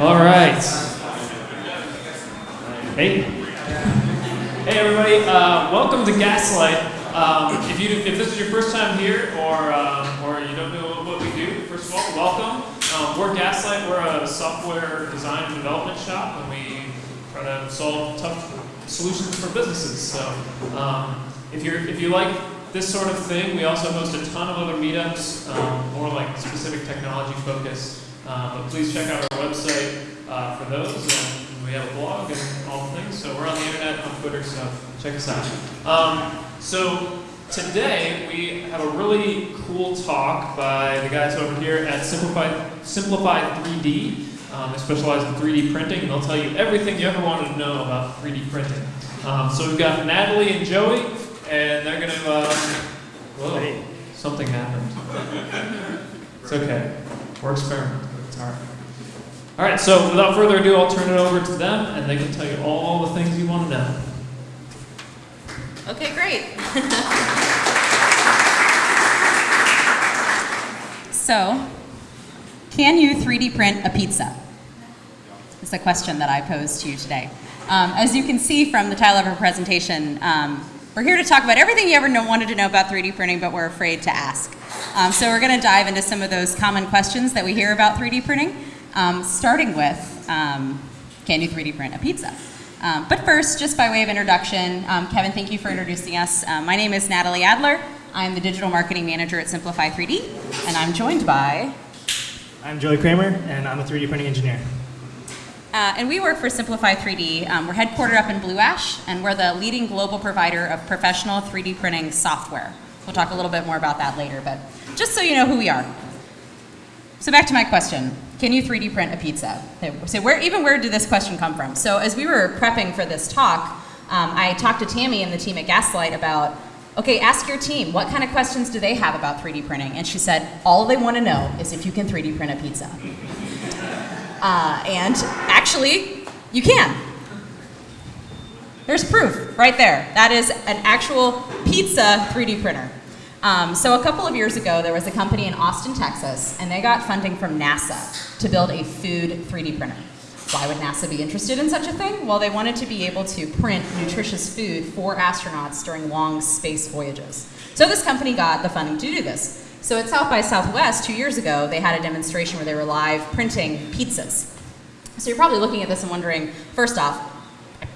All right. Hey. Hey, everybody. Uh, welcome to Gaslight. Um, if, you, if this is your first time here or, um, or you don't know what we do, first of all, welcome. Um, we're Gaslight. We're a software design and development shop, and we try to solve tough solutions for businesses. So um, if, you're, if you like this sort of thing, we also host a ton of other meetups, um, more like specific technology focused. Uh, but please check out our website uh, for those. And we have a blog and all the things. So we're on the internet, on Twitter, so check us out. Um, so today we have a really cool talk by the guys over here at Simplify, Simplify 3D. Um, they specialize in 3D printing, and they'll tell you everything you ever wanted to know about 3D printing. Um, so we've got Natalie and Joey, and they're going to. Uh, whoa, something happened. It's okay. We're experimenting. All right. All right, so without further ado, I'll turn it over to them, and they can tell you all the things you want to know. Okay, great. so, can you 3D print a pizza? It's a question that I posed to you today. Um, as you can see from the title of our presentation, um, we're here to talk about everything you ever know, wanted to know about 3D printing, but we're afraid to ask. Um, so we're going to dive into some of those common questions that we hear about 3D printing, um, starting with, um, can you 3D print a pizza? Um, but first, just by way of introduction, um, Kevin, thank you for introducing us. Uh, my name is Natalie Adler. I'm the digital marketing manager at Simplify 3D, and I'm joined by... I'm Joey Kramer, and I'm a 3D printing engineer. Uh, and we work for Simplify 3D. Um, we're headquartered up in Blue Ash, and we're the leading global provider of professional 3D printing software. We'll talk a little bit more about that later, but just so you know who we are. So back to my question. Can you 3D print a pizza? So where, even where did this question come from? So as we were prepping for this talk, um, I talked to Tammy and the team at Gaslight about, okay, ask your team, what kind of questions do they have about 3D printing? And she said, all they want to know is if you can 3D print a pizza. Uh, and actually, you can. There's proof right there. That is an actual pizza 3D printer. Um, so a couple of years ago, there was a company in Austin, Texas, and they got funding from NASA to build a food 3D printer. Why would NASA be interested in such a thing? Well, they wanted to be able to print nutritious food for astronauts during long space voyages. So this company got the funding to do this. So at South by Southwest, two years ago, they had a demonstration where they were live printing pizzas. So you're probably looking at this and wondering, first off,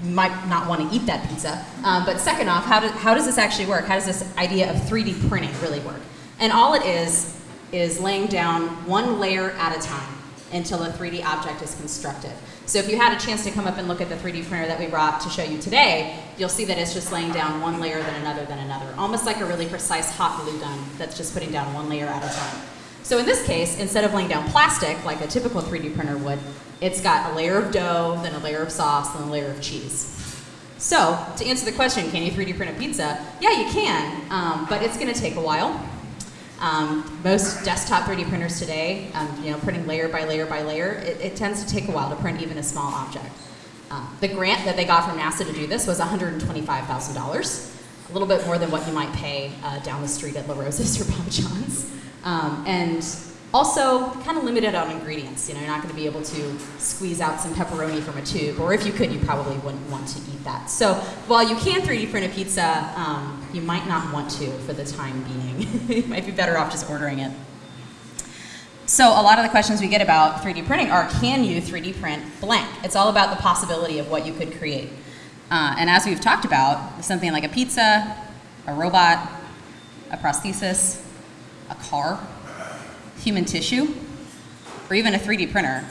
might not want to eat that pizza. Um, but second off, how, do, how does this actually work? How does this idea of 3D printing really work? And all it is, is laying down one layer at a time until a 3D object is constructed. So if you had a chance to come up and look at the 3D printer that we brought to show you today, you'll see that it's just laying down one layer then another then another, almost like a really precise hot glue gun that's just putting down one layer at a time. So in this case, instead of laying down plastic like a typical 3D printer would, it's got a layer of dough, then a layer of sauce, then a layer of cheese. So, to answer the question, can you 3D print a pizza? Yeah, you can, um, but it's going to take a while. Um, most desktop 3D printers today, um, you know, printing layer by layer by layer, it, it, tends to take a while to print even a small object. Um, the grant that they got from NASA to do this was $125,000, a little bit more than what you might pay uh, down the street at La Rosa's or Papa John's. Um, and also, kind of limited on ingredients. You know, you're not going to be able to squeeze out some pepperoni from a tube, or if you could, you probably wouldn't want to eat that. So while you can 3D print a pizza, um, you might not want to for the time being. you might be better off just ordering it. So a lot of the questions we get about 3D printing are, can you 3D print blank? It's all about the possibility of what you could create. Uh, and as we've talked about, something like a pizza, a robot, a prosthesis, a car, human tissue, or even a 3D printer?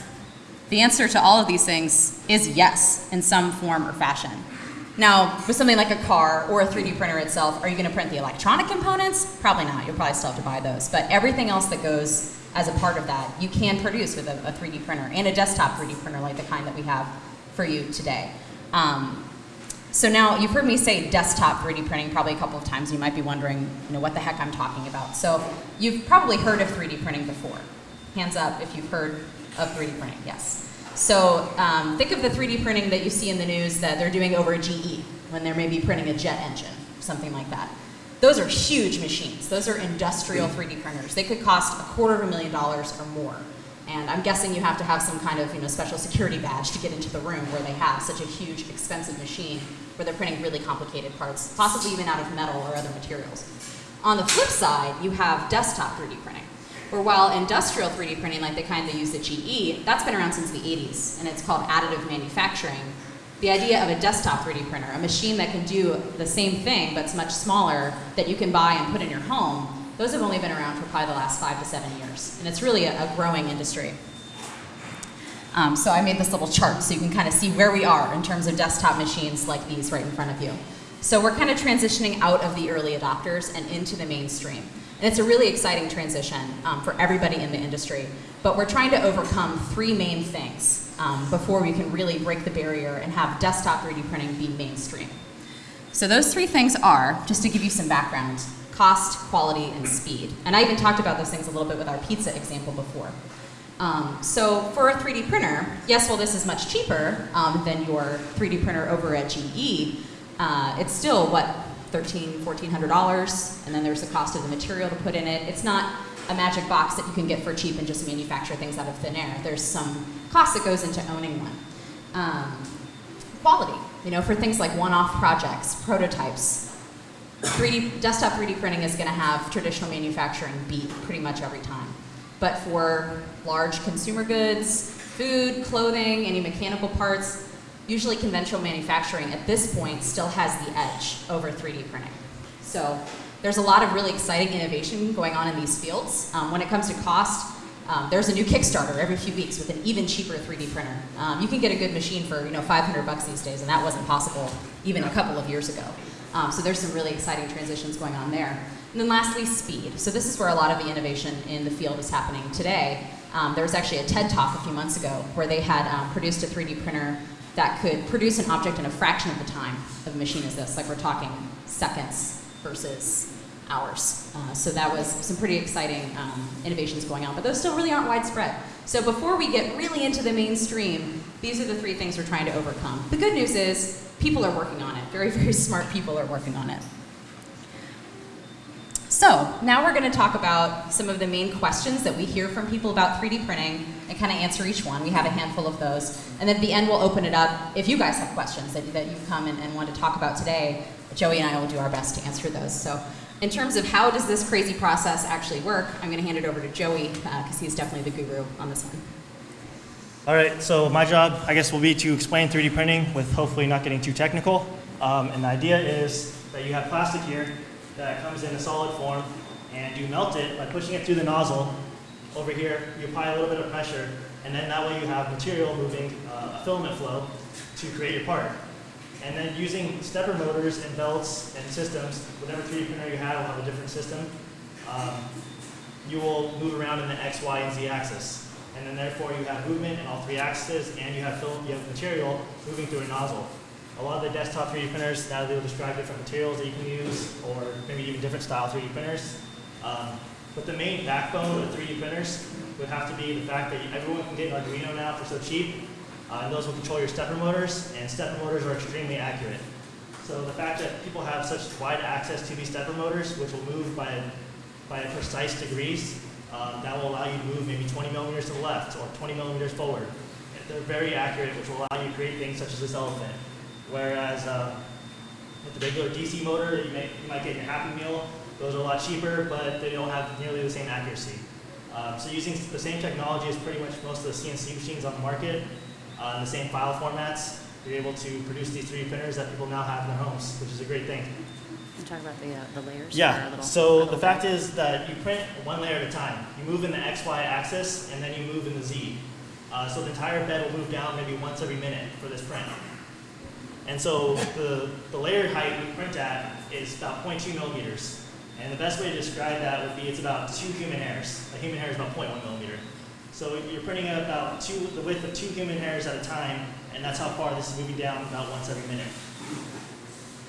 The answer to all of these things is yes, in some form or fashion. Now, with something like a car or a 3D printer itself, are you going to print the electronic components? Probably not. You'll probably still have to buy those. But everything else that goes as a part of that, you can produce with a, a 3D printer and a desktop 3D printer like the kind that we have for you today. Um, so now you've heard me say desktop 3D printing probably a couple of times. You might be wondering, you know, what the heck I'm talking about. So you've probably heard of 3D printing before. Hands up if you've heard of 3D printing, yes. So um, think of the 3D printing that you see in the news that they're doing over a GE when they're maybe printing a jet engine, something like that. Those are huge machines. Those are industrial 3D printers. They could cost a quarter of a million dollars or more. And I'm guessing you have to have some kind of you know, special security badge to get into the room where they have such a huge, expensive machine where they're printing really complicated parts, possibly even out of metal or other materials. On the flip side, you have desktop 3D printing, where while industrial 3D printing, like the kind they use at GE, that's been around since the 80s, and it's called additive manufacturing. The idea of a desktop 3D printer, a machine that can do the same thing but it's much smaller that you can buy and put in your home, those have only been around for probably the last five to seven years, and it's really a, a growing industry. Um, so I made this little chart so you can kind of see where we are in terms of desktop machines like these right in front of you. So we're kind of transitioning out of the early adopters and into the mainstream. And it's a really exciting transition um, for everybody in the industry. But we're trying to overcome three main things um, before we can really break the barrier and have desktop 3D printing be mainstream. So those three things are, just to give you some background, cost, quality, and speed. And I even talked about those things a little bit with our pizza example before. Um, so for a 3D printer, yes, well this is much cheaper um, than your 3D printer over at GE, uh, it's still, what, $1,300, $1,400, and then there's the cost of the material to put in it. It's not a magic box that you can get for cheap and just manufacture things out of thin air. There's some cost that goes into owning one. Um, quality, you know, for things like one-off projects, prototypes. 3D, desktop 3D printing is going to have traditional manufacturing beat pretty much every time. But for large consumer goods, food, clothing, any mechanical parts, usually conventional manufacturing at this point still has the edge over 3D printing. So there's a lot of really exciting innovation going on in these fields. Um, when it comes to cost, um, there's a new Kickstarter every few weeks with an even cheaper 3D printer. Um, you can get a good machine for you know 500 bucks these days, and that wasn't possible even a couple of years ago. Um, so there's some really exciting transitions going on there. And then lastly, speed. So this is where a lot of the innovation in the field is happening today. Um, there was actually a TED Talk a few months ago where they had um, produced a 3D printer that could produce an object in a fraction of the time of a machine as this. Like we're talking seconds versus hours. Uh, so that was some pretty exciting um, innovations going on, but those still really aren't widespread. So before we get really into the mainstream, these are the three things we're trying to overcome. The good news is people are working on it. Very, very smart people are working on it. So now we're going to talk about some of the main questions that we hear from people about 3D printing and kind of answer each one. We have a handful of those. And at the end, we'll open it up. If you guys have questions that, that you've come and, and want to talk about today, Joey and I will do our best to answer those. So in terms of how does this crazy process actually work, I'm going to hand it over to Joey because uh, he's definitely the guru on this one. All right, so my job, I guess, will be to explain 3D printing with hopefully not getting too technical. Um, and the idea is that you have plastic here that comes in a solid form, and you melt it by pushing it through the nozzle. Over here, you apply a little bit of pressure, and then that way you have material moving uh, a filament flow to create your part. And then using stepper motors and belts and systems, whatever 3D printer you have have a different system. Um, you will move around in the X, Y, and Z axis. And then therefore you have movement in all three axes, and you have, you have material moving through a nozzle. A lot of the desktop 3D printers, now they'll describe different materials that you can use, or maybe even different style 3D printers. Um, but the main backbone of the 3D printers would have to be the fact that everyone can get an Arduino now for so cheap, uh, and those will control your stepper motors, and stepper motors are extremely accurate. So the fact that people have such wide access to these stepper motors, which will move by, by precise degrees, um, that will allow you to move maybe 20 millimeters to the left or 20 millimeters forward. They're very accurate, which will allow you to create things such as this elephant. Whereas uh, with the regular DC motor you, may, you might get your Happy Meal, those are a lot cheaper, but they don't have nearly the same accuracy. Um, so using the same technology as pretty much most of the CNC machines on the market, uh, in the same file formats, you're able to produce these 3D printers that people now have in their homes, which is a great thing. You talk about the, uh, the layers? Yeah, so the fact is that you print one layer at a time. You move in the XY axis, and then you move in the Z. Uh, so the entire bed will move down maybe once every minute for this print. And so the, the layer height we print at is about 0.2 millimeters. And the best way to describe that would be it's about two human hairs. A human hair is about 0.1 millimeter. So you're printing at about two, the width of two human hairs at a time, and that's how far this is moving down about once every minute.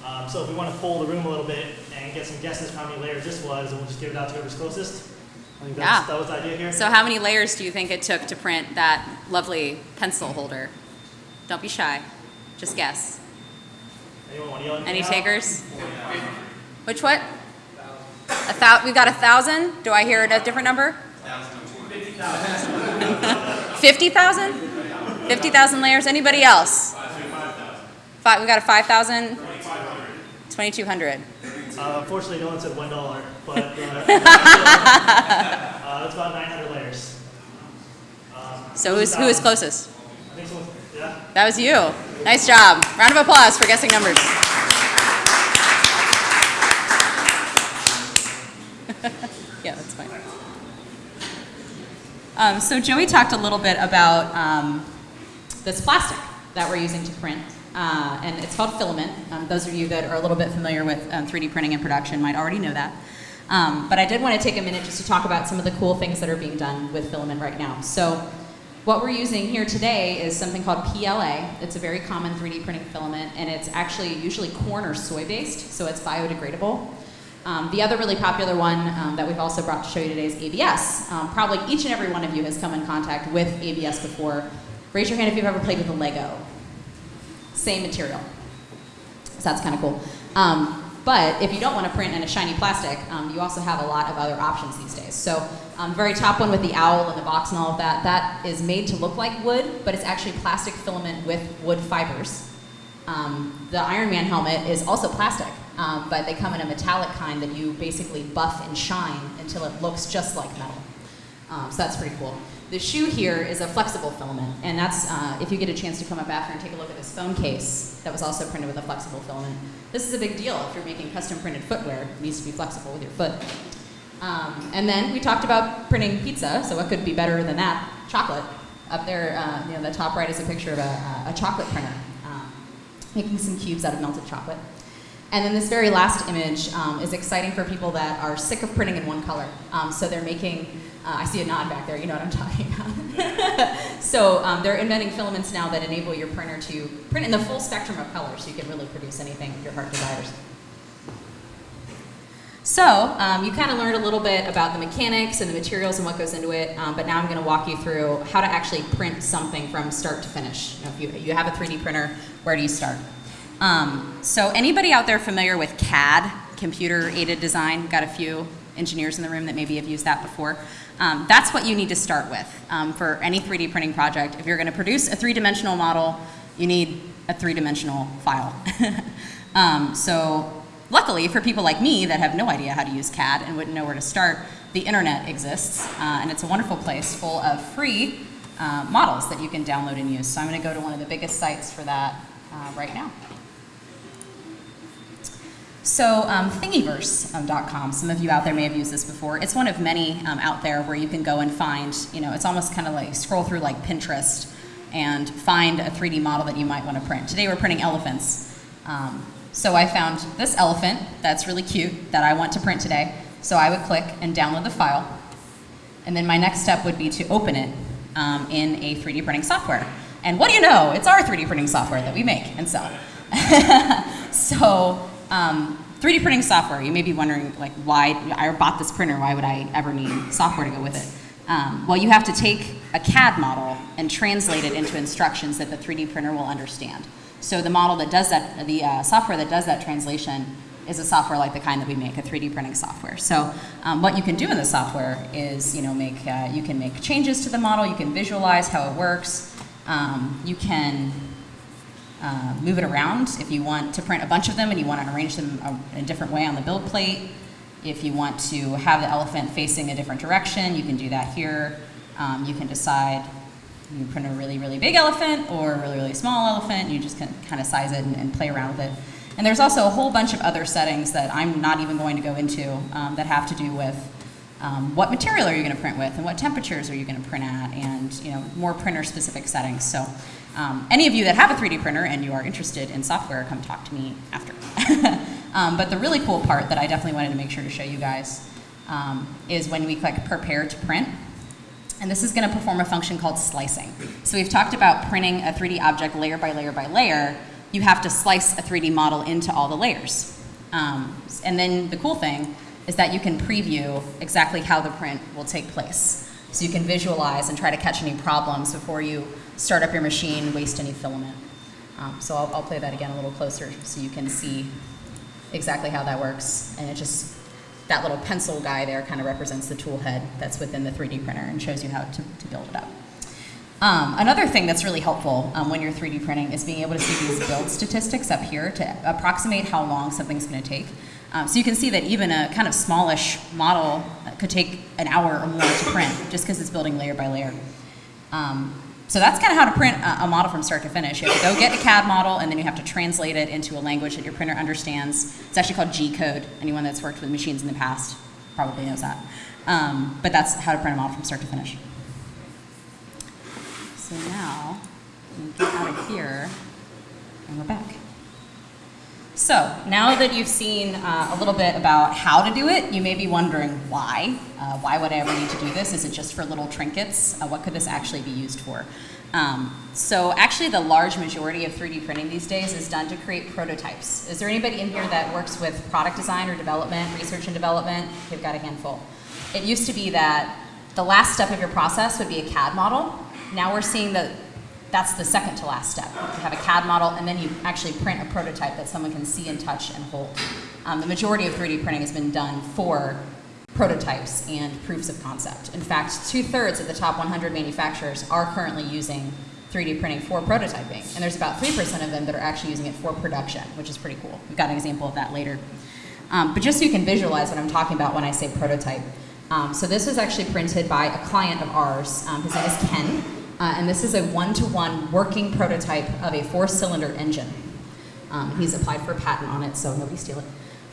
Um, so if we want to pull the room a little bit and get some guesses how many layers this was, and we'll just give it out to whoever's closest. I think Yeah. that was the idea here. So how many layers do you think it took to print that lovely pencil holder? Don't be shy. Just guess. Anyone want to yell anything Any out? takers? Which what? A thou- we got a thousand? Do I hear a different number? 50,000? 50,000 layers. Anybody else? Five, we got a 5,000? 2,200. Uh, unfortunately, no one said one dollar, but uh, uh, it's about 900 layers. Um, So who's, who is closest? I think someone, yeah. That was you. Nice job. Round of applause for guessing numbers. yeah, that's fine. Um, so Joey talked a little bit about um, this plastic that we're using to print, uh, and it's called filament. Um, those of you that are a little bit familiar with um, 3D printing and production might already know that. Um, but I did want to take a minute just to talk about some of the cool things that are being done with filament right now. So what we're using here today is something called PLA. It's a very common 3D printing filament, and it's actually usually corn or soy based, so it's biodegradable. Um, the other really popular one um, that we've also brought to show you today is ABS. Um, probably each and every one of you has come in contact with ABS before. Raise your hand if you've ever played with a Lego. Same material. So that's kind of cool. Um, but if you don't want to print in a shiny plastic, um, you also have a lot of other options these days. So um, very top one with the owl and the box and all of that, that is made to look like wood, but it's actually plastic filament with wood fibers. The Iron Man helmet is also plastic, um, but they come in a metallic kind that you basically buff and shine until it looks just like metal. Um, so that's pretty cool. The shoe here is a flexible filament, and that's uh, if you get a chance to come up after and take a look at this phone case that was also printed with a flexible filament. This is a big deal if you're making custom printed footwear. It needs to be flexible with your foot. Um, and then we talked about printing pizza, so what could be better than that? Chocolate. Up there, uh, you know, the top right is a picture of a, a chocolate printer, um, making some cubes out of melted chocolate. And then this very last image um, is exciting for people that are sick of printing in one color. Um, so they're making, uh, I see a nod back there, you know what I'm talking about. so um, they're inventing filaments now that enable your printer to print in the full spectrum of colors so you can really produce anything your heart desires. So um, you kind of learned a little bit about the mechanics and the materials and what goes into it, um, but now I'm going to walk you through how to actually print something from start to finish. Know, if you, you have a 3D printer, where do you start? Um, so anybody out there familiar with CAD, computer aided design? Got a few engineers in the room that maybe have used that before. Um, that's what you need to start with um, for any 3D printing project. If you're going to produce a three-dimensional model, you need a three-dimensional file. Um, so luckily for people like me that have no idea how to use CAD and wouldn't know where to start, the internet exists, uh, and it's a wonderful place full of free uh, models that you can download and use. So I'm going to go to one of the biggest sites for that uh, right now. So um, Thingiverse.com, some of you out there may have used this before. It's one of many um, out there where you can go and find, you know, it's almost kind of like scroll through like Pinterest and find a 3D model that you might want to print. Today we're printing elephants. Um, so I found this elephant that's really cute that I want to print today. So I would click and download the file. And then my next step would be to open it um, in a 3D printing software. And what do you know? It's our 3D printing software that we make and sell. so um, 3D printing software, you may be wondering, like, why, I bought this printer, why would I ever need software to go with it? Um, well, you have to take a CAD model and translate it into instructions that the 3D printer will understand. So the model that does that, the uh, software that does that translation is a software like the kind that we make, a 3D printing software. So um, what you can do in the software is, you know, make, uh, you can make changes to the model, you can visualize how it works, um, you can uh, move it around if you want to print a bunch of them and you want to arrange them a, a different way on the build plate. If you want to have the elephant facing a different direction, you can do that here. Um, you can decide you print a really, really big elephant or a really, really small elephant. You just can kind of size it and, and play around with it. And there's also a whole bunch of other settings that I'm not even going to go into um, that have to do with um, what material are you going to print with and what temperatures are you going to print at and you know more printer specific settings. So um, any of you that have a 3D printer and you are interested in software, come talk to me after. um, but the really cool part that I definitely wanted to make sure to show you guys um, is when we click prepare to print. And this is going to perform a function called slicing. So we've talked about printing a 3D object layer by layer by layer. You have to slice a 3D model into all the layers. Um, and then the cool thing is that you can preview exactly how the print will take place. So you can visualize and try to catch any problems before you start up your machine, waste any filament. Um, so I'll, I'll play that again a little closer so you can see exactly how that works. And it just, that little pencil guy there kind of represents the tool head that's within the 3D printer and shows you how to, to build it up. Um, another thing that's really helpful um, when you're 3D printing is being able to see these build statistics up here to approximate how long something's going to take. Um, so you can see that even a kind of smallish model could take an hour or more to print just because it's building layer by layer. Um, so that's kind of how to print a, model from start to finish. You have to go get a CAD model and then you have to translate it into a language that your printer understands. It's actually called G-code. Anyone that's worked with machines in the past probably knows that. Um, but that's how to print a model from start to finish. So now, we get out of here and we're back. So now that you've seen uh, a little bit about how to do it, you may be wondering why. Uh, why would I ever need to do this? Is it just for little trinkets? Uh, what could this actually be used for? Um, so actually the large majority of 3D printing these days is done to create prototypes. Is there anybody in here that works with product design or development, research and development? You've got a handful. It used to be that the last step of your process would be a CAD model. Now we're seeing that that's the second to last step. You have a CAD model, and then you actually print a prototype that someone can see and touch and hold. Um, the majority of 3D printing has been done for prototypes and proofs of concept. In fact, two-thirds of the top 100 manufacturers are currently using 3D printing for prototyping, and there's about 3% of them that are actually using it for production, which is pretty cool. We've got an example of that later. Um, but just so you can visualize what I'm talking about when I say prototype. Um, so this was actually printed by a client of ours. Um, his name is Ken. Uh, and this is a one-to-one working prototype of a four-cylinder engine. Um, he's applied for a patent on it, so nobody steal it.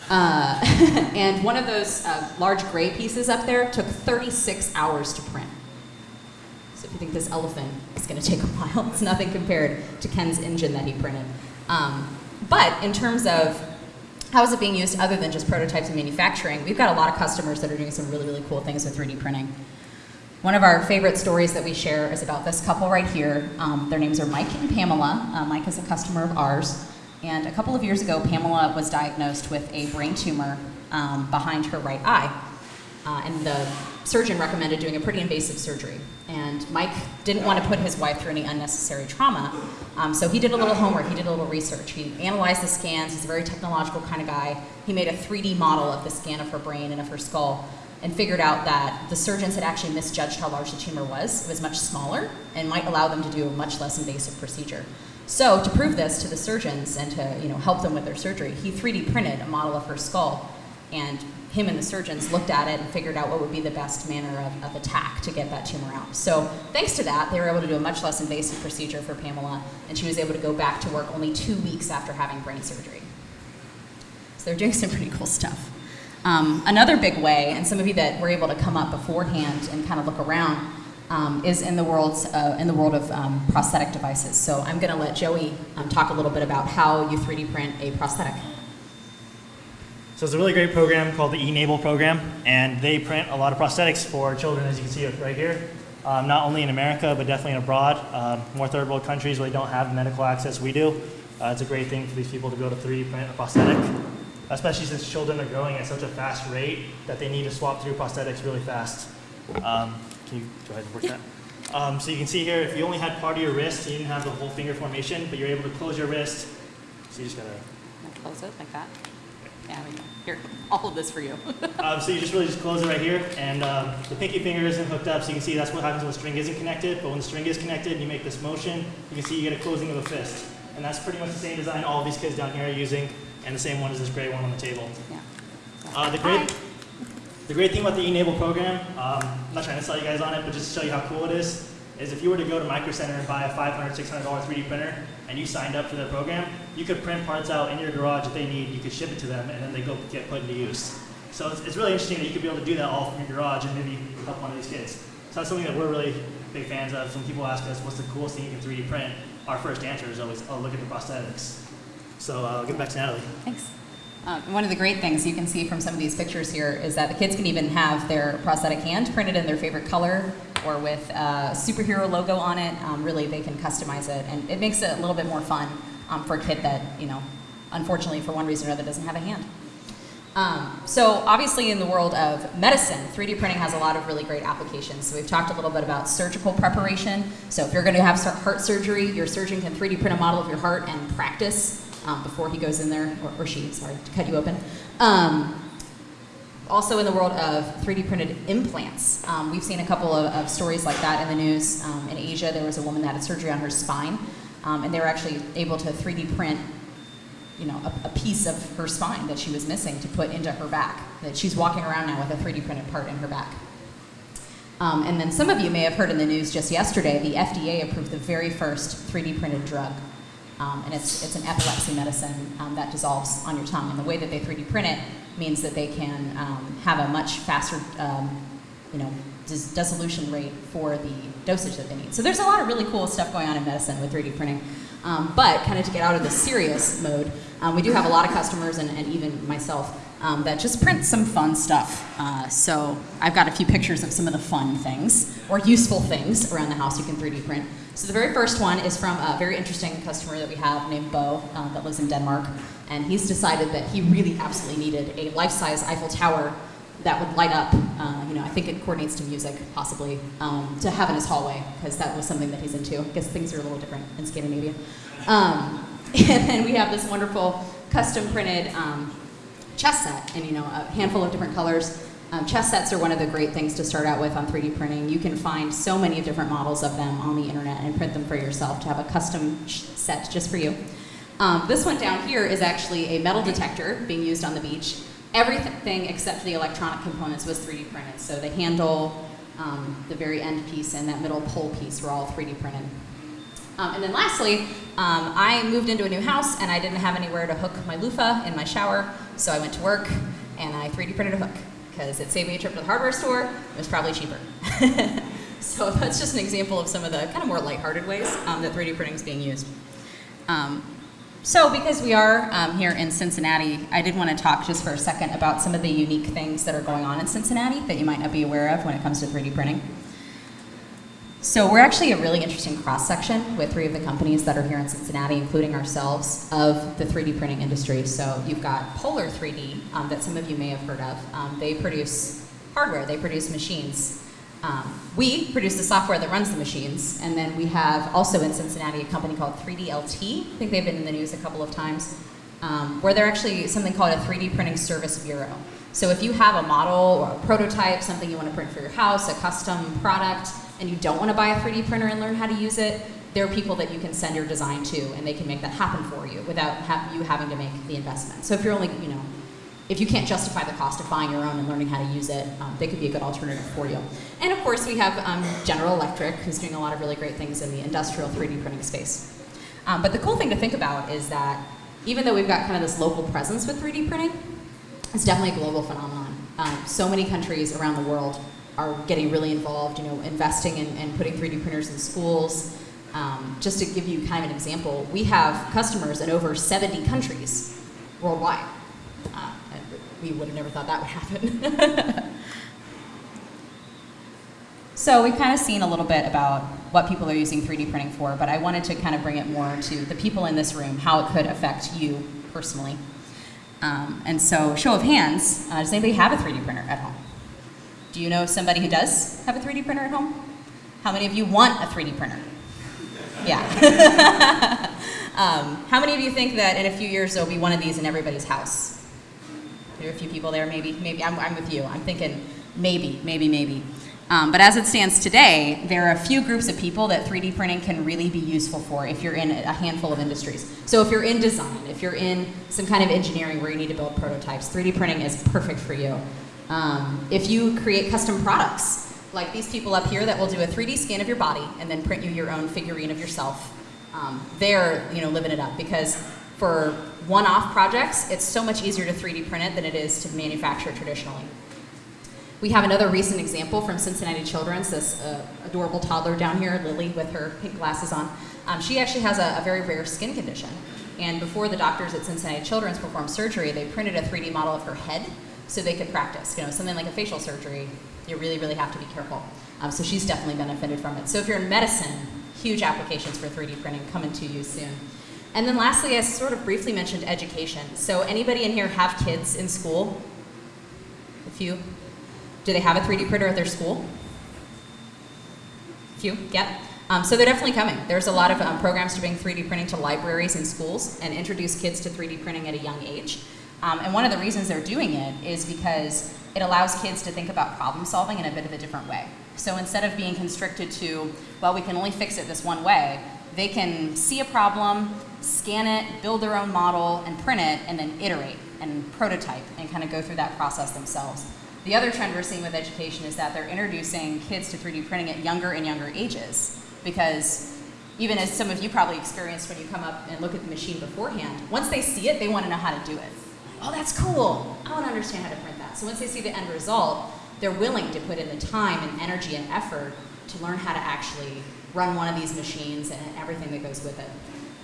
Uh, and one of those uh, large gray pieces up there took 36 hours to print. So if you think this elephant is going to take a while, it's nothing compared to Ken's engine that he printed. Um, but in terms of how is it being used other than just prototypes and manufacturing, we've got a lot of customers that are doing some really, really cool things with 3D printing. One of our favorite stories that we share is about this couple right here. Um, their names are Mike and Pamela. Uh, Mike is a customer of ours. And a couple of years ago, Pamela was diagnosed with a brain tumor um, behind her right eye. Uh, and the surgeon recommended doing a pretty invasive surgery. And Mike didn't want to put his wife through any unnecessary trauma, um, so he did a little homework, he did a little research. He analyzed the scans, he's a very technological kind of guy. He made a 3D model of the scan of her brain and of her skull and figured out that the surgeons had actually misjudged how large the tumor was. It was much smaller and might allow them to do a much less invasive procedure. So to prove this to the surgeons and to you know, help them with their surgery, he 3D printed a model of her skull and him and the surgeons looked at it and figured out what would be the best manner of, of, attack to get that tumor out. So thanks to that, they were able to do a much less invasive procedure for Pamela, and she was able to go back to work only two weeks after having brain surgery. So they're doing some pretty cool stuff. Um, another big way, and some of you that were able to come up beforehand and kind of look around, um, is in the world uh, in the world of um, prosthetic devices. So I'm going to let Joey um, talk a little bit about how you 3D print a prosthetic. So it's a really great program called the eNABLE program, and they print a lot of prosthetics for children, as you can see right here. Um, not only in America, but definitely abroad. Uh, more third world countries they don't have the medical access we do. Uh, it's a great thing for these people to be able to 3D print a prosthetic especially since children are growing at such a fast rate that they need to swap through prosthetics really fast. Um, can you go ahead and work that? Um, so you can see here, if you only had part of your wrist, you didn't have the whole finger formation, but you're able to close your wrist. So you just gotta close it like that. Yeah, here, all of this for you. um, so you just really just close it right here, and um, the pinky finger isn't hooked up, so you can see that's what happens when the string isn't connected. But when the string is connected, and you make this motion. You can see you get a closing of a fist, and that's pretty much the same design all these kids down here are using and the same one as this gray one on the table. Yeah. Uh, the great, the great thing about the eNABLE program, um, I'm not trying to sell you guys on it, but just to show you how cool it is, is if you were to go to Micro Center and buy a $500, $600 3D printer, and you signed up for their program, you could print parts out in your garage that they need, you could ship it to them, and then they go get put into use. So it's, it's really interesting that you could be able to do that all from your garage and maybe help one of these kids. So that's something that we're really big fans of. When people ask us, what's the coolest thing you can 3D print, our first answer is always, oh, look at the prosthetics. So uh, I'll give it back to Natalie. Thanks. Um, one of the great things you can see from some of these pictures here is that the kids can even have their prosthetic hand printed in their favorite color or with a superhero logo on it. Um, really, they can customize it, and it makes it a little bit more fun um, for a kid that, you know, unfortunately, for one reason or another, doesn't have a hand. Um, so obviously in the world of medicine, 3D printing has a lot of really great applications. So we've talked a little bit about surgical preparation. So if you're going to have heart surgery, your surgeon can 3D print a model of your heart and practice um, before he goes in there, or, or, she, sorry, to cut you open. Um, Also in the world of 3D printed implants, um, we've seen a couple of, of, stories like that in the news. Um, in Asia, there was a woman that had surgery on her spine, um, and they were actually able to 3D print, you know, a, a, piece of her spine that she was missing to put into her back. That she's walking around now with a 3D printed part in her back. Um, and then some of you may have heard in the news just yesterday, the FDA approved the very first 3D printed drug. Um, and it's, it's an epilepsy medicine um, that dissolves on your tongue. And the way that they 3D print it means that they can um, have a much faster, um, you know, dis dissolution rate for the dosage that they need. So there's a lot of really cool stuff going on in medicine with 3D printing. Um, but kind of to get out of the serious mode, um, we do have a lot of customers and, and even myself um, that just prints some fun stuff. Uh, so I've got a few pictures of some of the fun things or useful things around the house you can 3D print. So the very first one is from a very interesting customer that we have named Bo uh, that lives in Denmark. And he's decided that he really absolutely needed a life-size Eiffel Tower that would light up. Uh, you know, I think it coordinates to music, possibly, um, to have in his hallway, because that was something that he's into. I guess things are a little different in Scandinavia. Um, and then we have this wonderful custom printed um, chess set in you know a handful of different colors. Um, chess sets are one of the great things to start out with on 3D printing. You can find so many different models of them on the internet and print them for yourself to have a custom set just for you. Um, this one down here is actually a metal detector being used on the beach. Everything except the electronic components was 3D printed. So the handle, um, the very end piece, and that middle pole piece were all 3D printed. Um, and then lastly, um, I moved into a new house and I didn't have anywhere to hook my loofah in my shower, so I went to work and I 3D printed a hook because it saved me a trip to the hardware store. It was probably cheaper. so that's just an example of some of the kind of more lighthearted ways um, that 3D printing is being used. Um, so because we are um, here in Cincinnati, I did want to talk just for a second about some of the unique things that are going on in Cincinnati that you might not be aware of when it comes to 3D printing. So we're actually a really interesting cross-section with three of the companies that are here in Cincinnati, including ourselves, of the 3D printing industry. So you've got Polar 3D, um, that some of you may have heard of. Um, they produce hardware, they produce machines. Um, we produce the software that runs the machines, and then we have also in Cincinnati a company called 3DLT. I think they've been in the news a couple of times, um, where they're actually something called a 3D printing service bureau. So if you have a model or a prototype, something you want to print for your house, a custom product, and you don't want to buy a 3D printer and learn how to use it, there are people that you can send your design to and they can make that happen for you without ha you having to make the investment. So if you're only, you know, if you can't justify the cost of buying your own and learning how to use it, um, they could be a good alternative for you. And of course we have um, General Electric who's doing a lot of really great things in the industrial 3D printing space. Um, but the cool thing to think about is that even though we've got kind of this local presence with 3D printing, it's definitely a global phenomenon. Um, so many countries around the world are getting really involved, you know, investing in, and putting 3D printers in schools. Um, just to give you kind of an example, we have customers in over 70 countries worldwide. Uh, we would have never thought that would happen. so we've kind of seen a little bit about what people are using 3D printing for, but I wanted to kind of bring it more to the people in this room, how it could affect you personally. Um, and so, show of hands, uh, does anybody have a 3D printer at home? Do you know somebody who does have a 3D printer at home? How many of you want a 3D printer? Yeah. um, how many of you think that in a few years there'll be one of these in everybody's house? There are a few people there, maybe. Maybe I'm, I'm with you. I'm thinking maybe, maybe, maybe. Um, but as it stands today, there are a few groups of people that 3D printing can really be useful for if you're in a handful of industries. So if you're in design, if you're in some kind of engineering where you need to build prototypes, 3D printing is perfect for you. Um, if you create custom products, like these people up here that will do a 3D scan of your body and then print you your own figurine of yourself, um, they're you know living it up because for one-off projects, it's so much easier to 3D print it than it is to manufacture traditionally. We have another recent example from Cincinnati Children's, this uh, adorable toddler down here, Lily, with her pink glasses on. Um, she actually has a, a very rare skin condition. And before the doctors at Cincinnati Children's performed surgery, they printed a 3D model of her head so they could practice. You know, something like a facial surgery, you really, really have to be careful. Um, so she's definitely benefited from it. So if you're in medicine, huge applications for 3D printing coming to you soon. And then lastly, I sort of briefly mentioned education. So anybody in here have kids in school? A few? Do they have a 3D printer at their school? A few, yep. Um, so they're definitely coming. There's a lot of um, programs to bring 3D printing to libraries and schools and introduce kids to 3D printing at a young age. Um, and one of the reasons they're doing it is because it allows kids to think about problem solving in a bit of a different way. So instead of being constricted to, well, we can only fix it this one way, they can see a problem, scan it, build their own model, and print it, and then iterate and prototype and kind of go through that process themselves. The other trend we're seeing with education is that they're introducing kids to 3D printing at younger and younger ages because even as some of you probably experienced when you come up and look at the machine beforehand, once they see it, they want to know how to do it. Oh, that's cool. I want to understand how to print that. So once they see the end result, they're willing to put in the time and energy and effort to learn how to actually run one of these machines and everything that goes with it.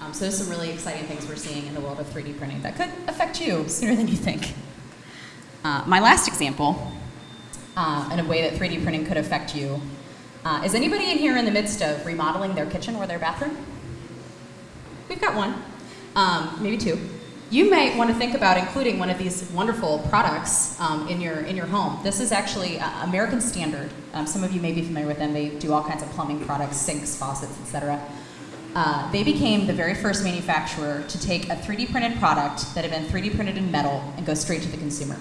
Um, so there's some really exciting things we're seeing in the world of 3D printing that could affect you sooner than you think. Uh, my last example, uh, in a way that 3D printing could affect you, uh, is anybody in here in the midst of remodeling their kitchen or their bathroom? We've got one, um, maybe two. You might want to think about including one of these wonderful products um, in your in your home. This is actually uh, American Standard. Um, some of you may be familiar with them. They do all kinds of plumbing products, sinks, faucets, etc. Uh, they became the very first manufacturer to take a 3D printed product that had been 3D printed in metal and go straight to the consumer.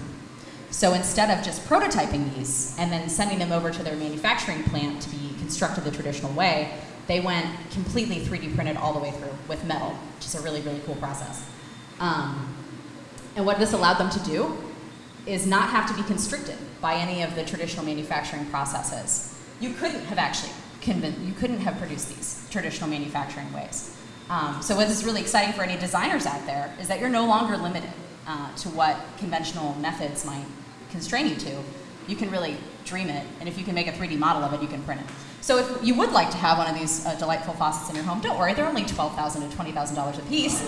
So instead of just prototyping these and then sending them over to their manufacturing plant to be constructed the traditional way, they went completely 3D printed all the way through with metal, which is a really, really cool process. Um, and what this allowed them to do is not have to be constricted by any of the traditional manufacturing processes. You couldn't have actually you couldn't have produced these traditional manufacturing ways. Um, so what is really exciting for any designers out there is that you're no longer limited uh, to what conventional methods might constrain you to. You can really dream it, and if you can make a 3D model of it, you can print it. So if you would like to have one of these uh, delightful faucets in your home, don't worry, they're only $12,000 to $20,000 a piece.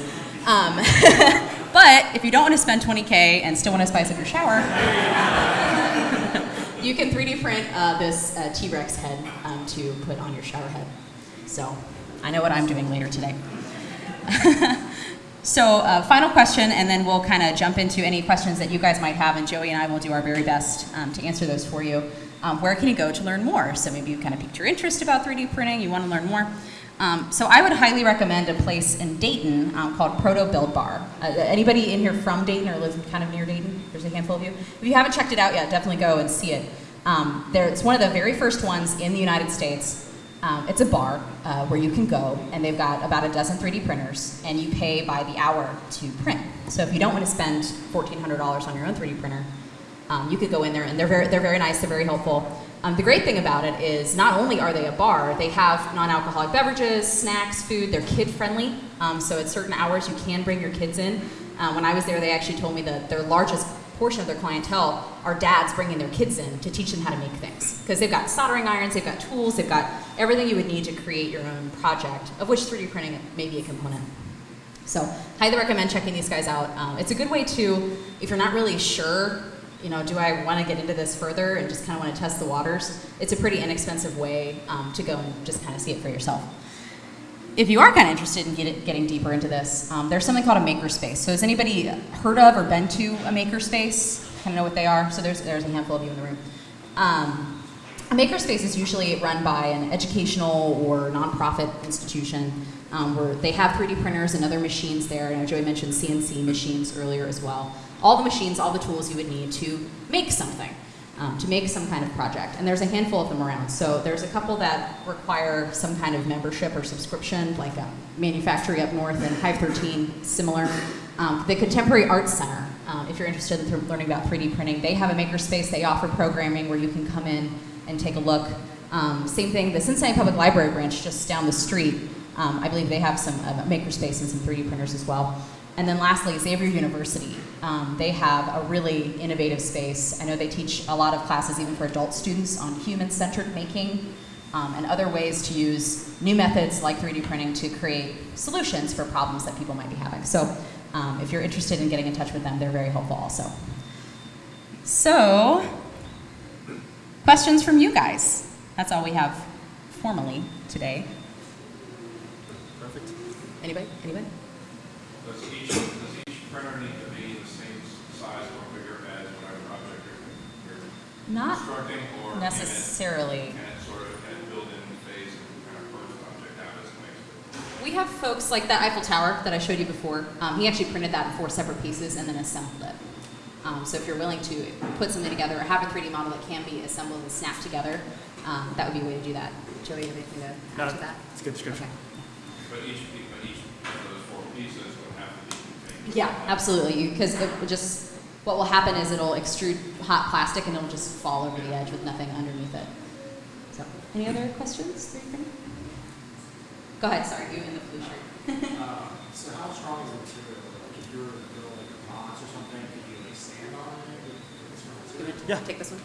Um, but if you don't want to spend 20K and still want to spice up your shower, you can 3D print uh, this uh, T-Rex head um, to put on your shower head. So I know what I'm doing later today. so uh, final question, and then we'll kind of jump into any questions that you guys might have, and Joey and I will do our very best um, to answer those for you. Um, where can you go to learn more? So maybe you kind of piqued your interest about 3D printing, you want to learn more. Um, so I would highly recommend a place in Dayton um, called Proto Build Bar. Uh, anybody in here from Dayton or lives kind of near Dayton? There's a handful of you. If you haven't checked it out yet, definitely go and see it. Um, there, it's one of the very first ones in the United States. Um, it's a bar uh, where you can go, and they've got about a dozen 3D printers, and you pay by the hour to print. So if you don't want to spend $1,400 on your own 3D printer, um, you could go in there, and they're very, they're very nice, they're very helpful. Um, the great thing about it is not only are they a bar, they have non-alcoholic beverages, snacks, food. They're kid-friendly, um, so at certain hours you can bring your kids in. Uh, when I was there, they actually told me that their largest portion of their clientele are dads bringing their kids in to teach them how to make things. Because they've got soldering irons, they've got tools, they've got everything you would need to create your own project, of which 3D printing may be a component. So, highly recommend checking these guys out. Um, it's a good way to, if you're not really sure you know, do I want to get into this further and just kind of want to test the waters? It's a pretty inexpensive way um, to go and just kind of see it for yourself. If you are kind of interested in get getting deeper into this, um, there's something called a makerspace. So has anybody heard of or been to a makerspace? Kind of know what they are? So there's, there's a handful of you in the room. Um, a makerspace is usually run by an educational or nonprofit institution um, where they have 3D printers and other machines there. Know Joey mentioned CNC machines earlier as well all the machines, all the tools you would need to make something, um, to make some kind of project. And there's a handful of them around. So there's a couple that require some kind of membership or subscription, like a Manufactory up north and Hive 13, similar. Um, the Contemporary Arts Center, um, if you're interested in learning about 3D printing, they have a makerspace. They offer programming where you can come in and take a look. Um, same thing, the Cincinnati Public Library branch just down the street, um, I believe they have some uh, makerspace and some 3D printers as well. And then lastly, Xavier University. Um, they have a really innovative space. I know they teach a lot of classes even for adult students on human-centered making um, and other ways to use new methods like 3D printing to create solutions for problems that people might be having. So um, if you're interested in getting in touch with them, they're very helpful also. So, questions from you guys. That's all we have formally today. Perfect. Anybody? Anybody? Does each, does each printer need to be the same size or bigger as whatever object you're, you're Not constructing? Or can it, necessarily. can it sort of, can it build in the phase and kind of first object out as it? We have folks like that Eiffel Tower that I showed you before. Um, he actually printed that in four separate pieces and then assembled it. Um, so if you're willing to put something together or have a 3D model that can be assembled and snapped together, um, that would be a way to do that. Joey, you have anything to No, add to that? it's a good description. Okay. But each, pe- but each of those four pieces would have to be contained. Yeah, absolutely. Because it will just what will happen is it'll extrude hot plastic and it'll just fall over the edge with nothing underneath it. So, any other questions? 3D? Go ahead. Sorry, you in the blue shirt. Uh, So how strong is the material? Like if you were to build like a box or something, could you like stand on it? with this You material? want Yeah. take this one?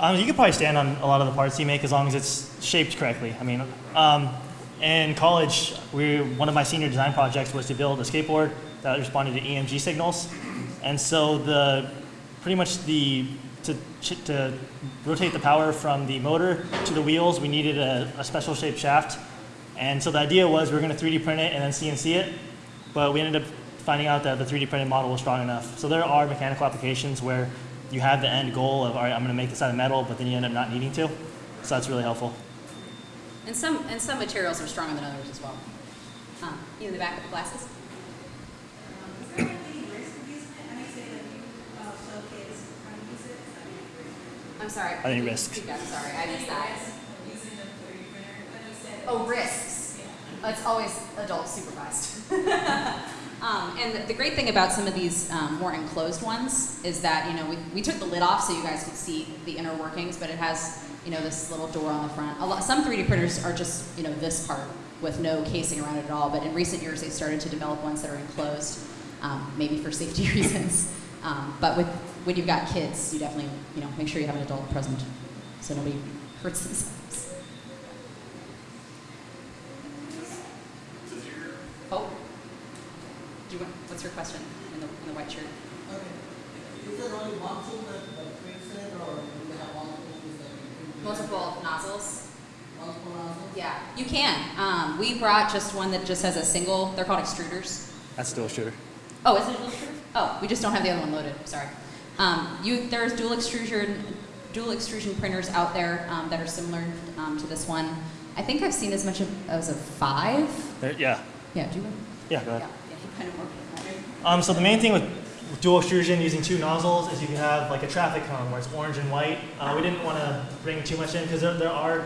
Um, you could probably stand on a lot of the parts you make as long as it's shaped correctly. I mean, um, in college, we one of my senior design projects was to build a skateboard that responded to EMG signals, and so the pretty much the to to rotate the power from the motor to the wheels, we needed a, a special shaped shaft, and so the idea was we were going to 3D print it and then CNC it, but we ended up finding out that the 3D printed model was strong enough. So there are mechanical applications where you have the end goal of, all right, I'm going to make this out of metal, but then you end up not needing to. So that's really helpful. And some and some materials are stronger than others as well. Um, you in the back with the glasses? Um, Is there any risk of using it? I know you say that you uh, showcase how to use it. Is that any risk? I'm sorry. Any risk? Speak up, Sorry, I missed that. Using a 3D printer, when. Oh, risks. It's always adult supervised. um, and the, the great thing about some of these um, more enclosed ones is that you know we, we took the lid off so you guys could see the inner workings, but it has you know this little door on the front. A lot, some 3D printers are just you know this part with no casing around it at all. But in recent years, they started to develop ones that are enclosed, um, maybe for safety reasons. Um, but with when you've got kids, you definitely you know make sure you have an adult present so nobody hurts themselves. Oh. Do you want, what's your question in the, in the white shirt? Okay. Is there only one tool that, that prints it, or do they have multiple tools that can print it? Multiple nozzles? Multiple nozzles? Yeah, you can. Um, we brought just one that just has a single, they're called extruders. That's still a shooter. Oh, is it a dual extruder? Oh, we just don't have the other one loaded, sorry. Um, you, there's dual extrusion, dual extrusion printers out there um, that are similar um, to this one. I think I've seen as much of, as a five. There, yeah. Yeah, do you? Yeah, go ahead. yeah, you kind of work. Um, so the main thing with dual extrusion using two nozzles is you can have like a traffic cone where it's orange and white. Uh, we didn't want to bring too much in because there, there are,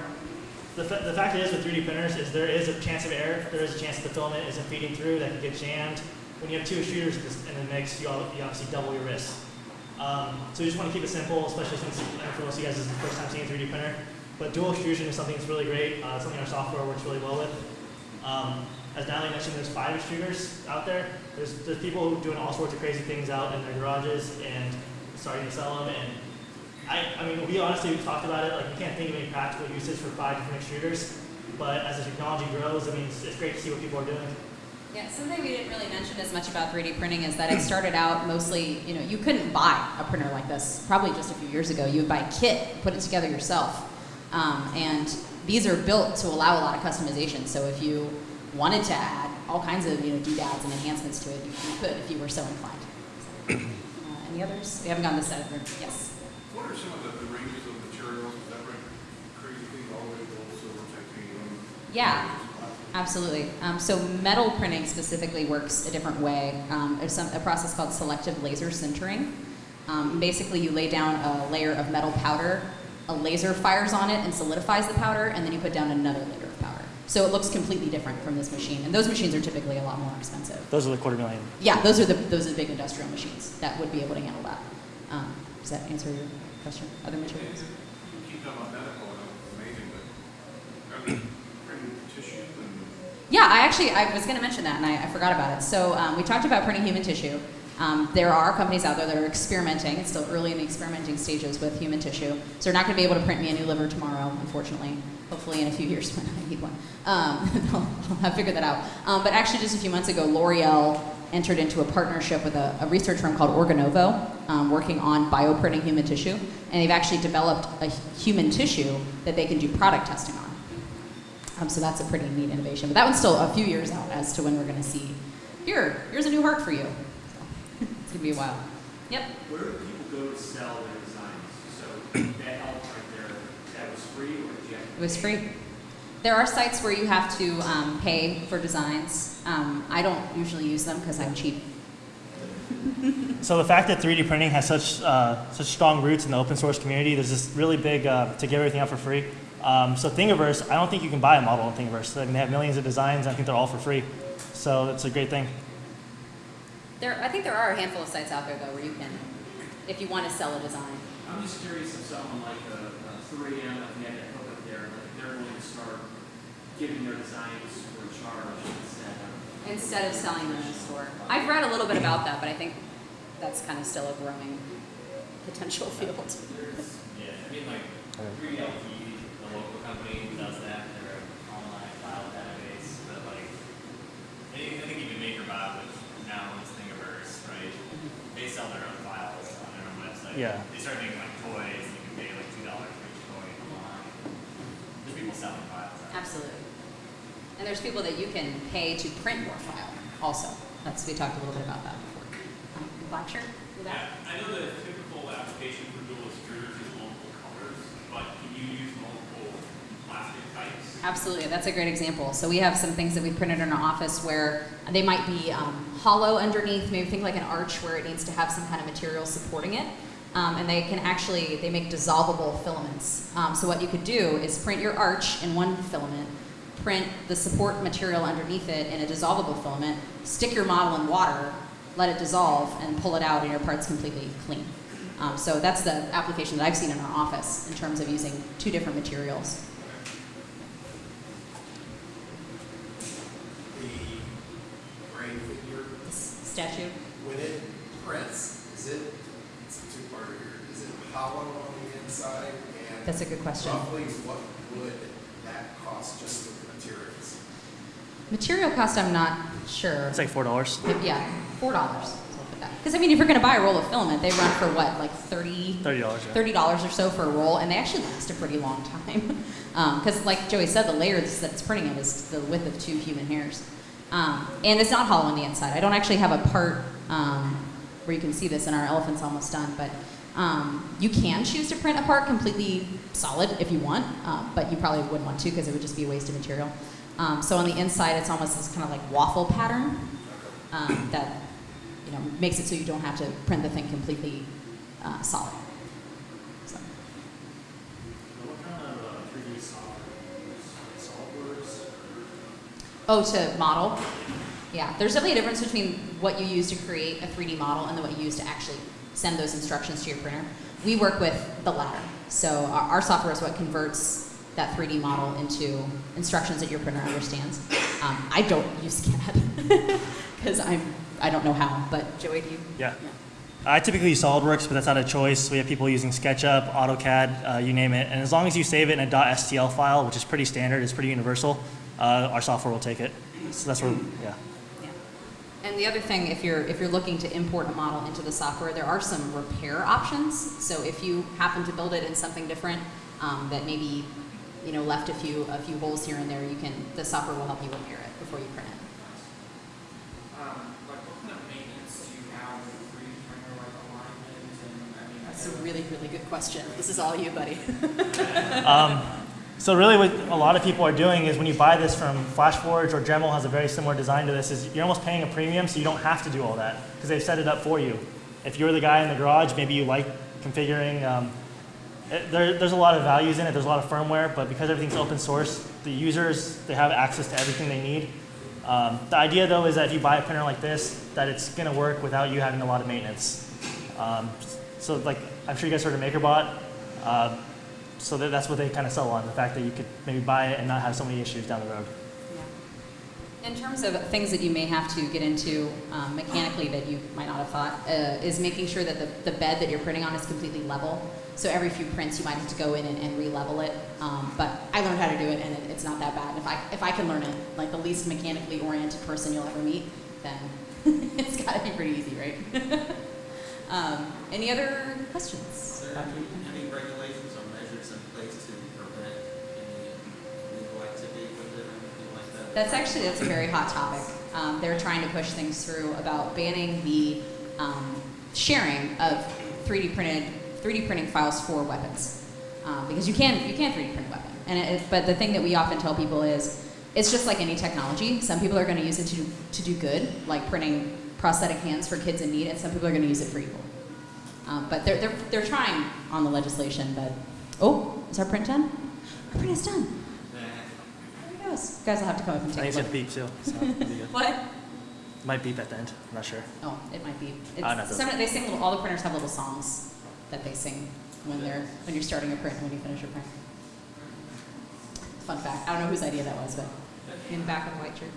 the, fa- the fact is with 3D printers is there is a chance of error. There is a chance that the filament isn't feeding through, that can get jammed. When you have two extruders in the mix, you, obviously double your risk. Um, so we just want to keep it simple, especially since for most of you guys this is the first time seeing a 3D printer. But dual extrusion is something that's really great. Uh, something our software works really well with. Um, as Natalie mentioned, there's five extruders out there. There's, there's people doing all sorts of crazy things out in their garages and starting to sell them. And I, I mean, we honestly talked about it. Like, we can't think of any practical uses for five different extruders. But as the technology grows, I mean, it's, it's great to see what people are doing. Yeah, something we didn't really mention as much about 3D printing is that it started out mostly, you know, you couldn't buy a printer like this probably just a few years ago. You would buy a kit, put it together yourself. Um, and these are built to allow a lot of customization. So if you wanted to add all kinds of, you know, doodads and enhancements to it, you, you could if you were so inclined. So, uh, any others? We haven't gone this side of the room. Yes. What are some of the, the ranges of materials, that right, crazy things all the way to gold, silver, titanium? Yeah. Absolutely. Um, so metal printing specifically works a different way. Um, there's some, a process called selective laser sintering. Um, basically, you lay down a layer of metal powder, a laser fires on it and solidifies the powder, and then you put down another layer of powder. So it looks completely different from this machine. And those machines are typically a lot more expensive. Those are the quarter million. Yeah, those are the those are the big industrial machines that would be able to handle that. Um, does that answer your question? Other materials? You keep them on medical, amazing, but are they printing tissue and? Yeah, I actually I was going to mention that, and I, I forgot about it. So um, we talked about printing human tissue. Um, there are companies out there that are experimenting. It's still early in the experimenting stages with human tissue. So they're not going to be able to print me a new liver tomorrow, unfortunately. Hopefully, in a few years when I need one, um, they'll have figured that out. Um, but actually, just a few months ago, L'Oreal entered into a partnership with a, a research firm called Organovo, um, working on bioprinting human tissue, and they've actually developed a human tissue that they can do product testing on. Um, so that's a pretty neat innovation. But that one's still a few years out as to when we're going to see, here, here's a new heart for you. So it's going to be a while. Yep. Where do people go to sell their designs? So that helped right there, that was free or did you have to It was free. There are sites where you have to um, pay for designs. Um, I don't usually use them because I'm cheap. So the fact that 3D printing has such uh, such strong roots in the open source community, there's this really big uh, to give everything out for free. Um, so Thingiverse, I don't think you can buy a model on Thingiverse. I mean, they have millions of designs. I think they're all for free. So it's a great thing. There, I think there are a handful of sites out there though where you can, if you want to sell a design. I'm just curious if someone like a, a three M, if they had that hook up there, like they're going to start giving their designs for a charge instead of. Instead of selling them in the store. I've read a little bit about that, but I think that's kind of still a growing potential field. Yeah, I mean, like, 3LP, the local company who does that, they're an online file database, but like, I think, I think even MakerBot, which now owns Thingiverse, right? They sell their own files on their own website. Yeah. They start making like toys, and you can pay like two dollars for each toy online. There's people selling files. out. Absolutely. And there's people that you can pay to print your file also. That's, we talked a little bit about that before. Um, Black shirt? Yeah, I know the typical application for dual extruders is multiple colors, but can you use multiple plastic types? Absolutely, that's a great example. So we have some things that we printed in our office where they might be um, hollow underneath, maybe think like an arch where it needs to have some kind of material supporting it. Um, and they can actually, they make dissolvable filaments. Um, so what you could do is print your arch in one filament, print the support material underneath it in a dissolvable filament, stick your model in water, let it dissolve, and pull it out, and your part's completely clean. Um, so that's the application that I've seen in our office in terms of using two different materials. the brain figure, This statue. when it prints, is it, it's a two-parter here, is it hollow on the inside? And That's a good question. Roughly, what would that cost just with the materials? Material cost, I'm not sure. It's like four dollars. But yeah, four dollars. Because I mean, if you're going to buy a roll of filament, they run for what, like 30 Thirty dollars. Yeah. thirty dollars or so for a roll, and they actually last a pretty long time. Um, because, like Joey said, the layer that's that's printing it is the width of two human hairs, um, and it's not hollow on the inside. I don't actually have a part um, where you can see this, and our elephant's almost done. But um, you can choose to print a part completely solid if you want, uh, but you probably wouldn't want to because it would just be a waste of material. Um, so on the inside, it's almost this kind of like waffle pattern um, that you know makes it so you don't have to print the thing completely uh, solid. So. What kind of uh, three D software, SolidWorks? Oh, to model? Yeah, there's definitely a difference between what you use to create a 3D model and then what you use to actually send those instructions to your printer. We work with the latter. So our, our software is what converts that 3D model into instructions that your printer understands. Um, I don't use CAD because I'm I don't know how. But Joey, do you? Yeah. I typically use SolidWorks, but that's not a choice. We have people using SketchUp, AutoCAD, uh, you name it. And as long as you save it in a .stl file, which is pretty standard, it's pretty universal, uh, our software will take it. So that's where, yeah. Yeah. And the other thing, if you're if you're looking to import a model into the software, there are some repair options. So if you happen to build it in something different um, that maybe you know left a few a few holes here and there, you can the software will help you repair it before you print it. Um, like what kind of maintenance do you have with three D printer, like alignment and, I mean. That's a really really good question. This is all you, buddy. Um, so really what a lot of people are doing is when you buy this from FlashForge or Dremel has a very similar design to this is you're almost paying a premium so you don't have to do all that because they've set it up for you. If you're the guy in the garage, maybe you like configuring, um, it, there, there's a lot of values in it, there's a lot of firmware, but because everything's open source, the users, they have access to everything they need. Um, the idea though is that if you buy a printer like this, that it's gonna work without you having a lot of maintenance. Um, so like, I'm sure you guys heard of MakerBot. Uh, so that, that's what they kind of sell on, the fact that you could maybe buy it and not have so many issues down the road. Yeah. In terms of things that you may have to get into um, mechanically that you might not have thought, uh, is making sure that the, the bed that you're printing on is completely level. So every few prints you might have to go in and, and re-level it. Um, but I learned how to do it and it, it's not that bad. If I, if I can learn it, like the least mechanically oriented person you'll ever meet, then it's got to be pretty easy, right? um, any other questions? Is there any, any regulations or measures in place to prevent any illegal activity with it or anything like that? That's actually that's a very hot topic. Um, they're trying to push things through about banning the um, sharing of 3D printed 3D printing files for weapons, um, because you can you can 3D print a weapon. And it, but the thing that we often tell people is it's just like any technology. Some people are going to use it to to do good, like printing prosthetic hands for kids in need, and some people are going to use it for evil. Um, but they're, they're, they're trying on the legislation, but, oh, is our print done? Our print is done. There it goes. You guys will have to come up and I take think a it's look. gonna beep too. So it'll be good. What? Might beep at the end. I'm not sure. Oh, it might be. It's, ah, no, it some, they sing little, all the printers have little songs that they sing when they're when you're starting a print and when you finish a print. Fun fact. I don't know whose idea that was, but in the back of the white shirt.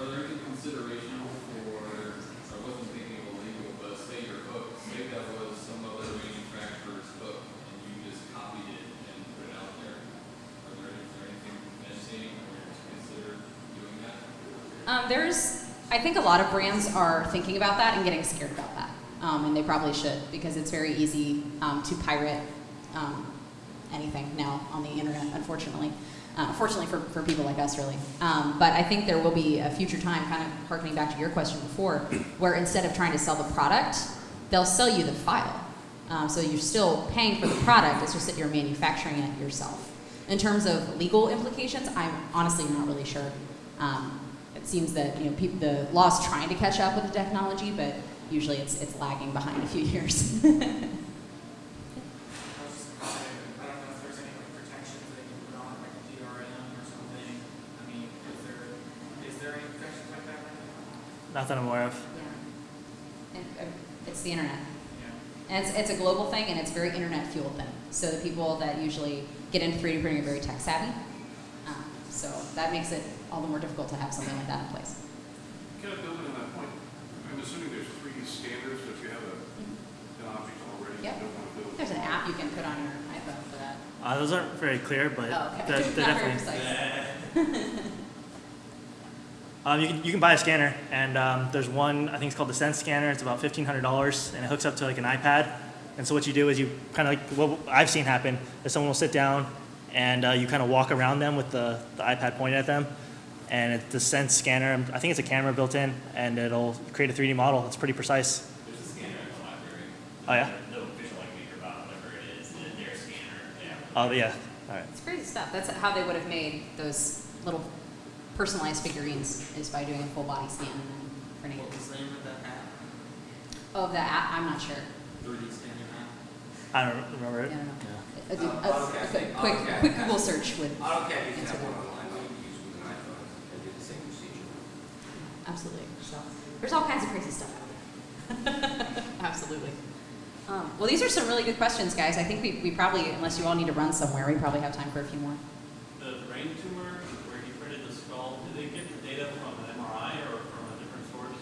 Are there any consideration for, I wasn't thinking of illegal, but say your hook, say that was some other manufacturer's hook and you just copied it and put it out there. Are there, is there anything missing or to consider doing that? Um, there's, I think a lot of brands are thinking about that and getting scared about that, um, and they probably should because it's very easy um, to pirate um, anything now on the internet, unfortunately. Uh, fortunately for, for people like us, really. Um, but I think there will be a future time, kind of harkening back to your question before, where instead of trying to sell the product, they'll sell you the file. Um, so you're still paying for the product, it's just that you're manufacturing it yourself. In terms of legal implications, I'm honestly not really sure. Um, it seems that you know the law's trying to catch up with the technology, but usually it's it's lagging behind a few years. I was just gonna say, I don't know if there's any like protections that you put on, like a DRM or something. I mean, is there, is there any protections like that right now? Not that I'm aware of. yeah. And, uh, it's the internet. Yeah. And it's, it's a global thing and it's very internet fueled thing. So the people that usually get into 3D printing are very tech savvy. So that makes it all the more difficult to have something like that in place. Kind of building on that point, I'm assuming there's three D standards, so if you have a, an object already, you Yep. don't want to build. There's an app you can put on your iPhone for that. Uh, those aren't very clear, but Oh, okay. they're, they're Not definitely. precise. Um, you, can, you can buy a scanner, and um, there's one, I think it's called the Sense scanner. It's about $1,500, and it hooks up to like an iPad. And so what you do is you kind of like, what I've seen happen is someone will sit down, and uh, you kind of walk around them with the, the iPad pointed at them. And it's the Sense scanner, I think it's a camera built in, and it'll create a 3D model. It's pretty precise. There's a scanner at the library. Oh, yeah? No official like MakerBot, whatever it is, their- their scanner, yeah. Oh, yeah. All right. It's crazy stuff. That's how they would have made those little personalized figurines is by doing a full body scan and then printing. What was the name of that app? Oh, the app, I'm not sure. 3D scanning app? I don't remember I it. don't know. Yeah. A, a, a- a quick, AutoCAD quick Google search would AutoCAD, you can answer have one that. online that you use with an iPhone and do the same procedure. Absolutely. So there's all kinds of crazy stuff out there. Absolutely. Um, well, these are some really good questions, guys. I think we, we probably, unless you all need to run somewhere, we probably have time for a few more. The brain tumor, where he printed the skull, did they get the data from an MRI or from a different source?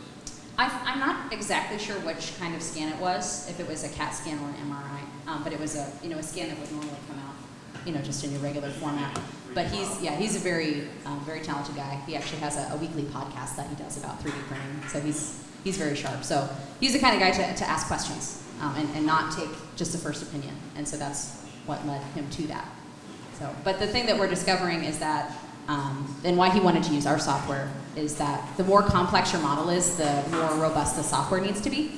I, I'm not exactly sure which kind of scan it was, if it was a CAT scan or an MRI, um, but it was a you know a scan that would normally come out, you know, just in your regular format. But he's yeah he's a very um, very talented guy. He actually has a, a weekly podcast that he does about 3D printing, so he's he's very sharp. So he's the kind of guy to, to ask questions um, and, and not take just a first opinion, and so that's what led him to that. So, but the thing that we're discovering is that, um, and why he wanted to use our software is that the more complex your model is, the more robust the software needs to be.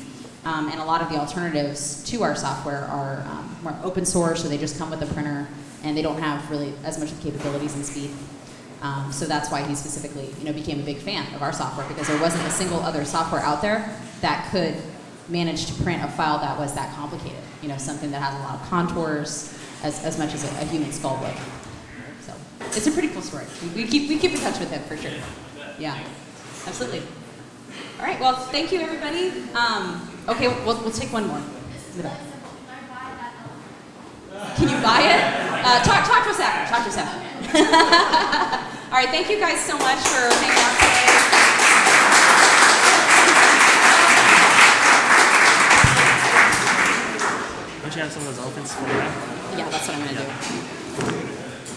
Um, and a lot of the alternatives to our software are um, more open source, so they just come with a printer, and they don't have really as much capabilities and speed. Um, so that's why he specifically, you know, became a big fan of our software because there wasn't a single other software out there that could manage to print a file that was that complicated. You know, something that has a lot of contours, as, as much as a, a human skull would. It's a pretty cool story. We, we keep we keep in touch with him for sure. Yeah, absolutely. All right. Well, thank you everybody. Um, okay, we'll, we'll take one more. In the back. Can you buy it? Uh, talk, talk to us after. Talk to us after. All right. Thank you guys so much for hanging out today. Don't you have some of those elephants? Yeah, that's what I'm gonna do.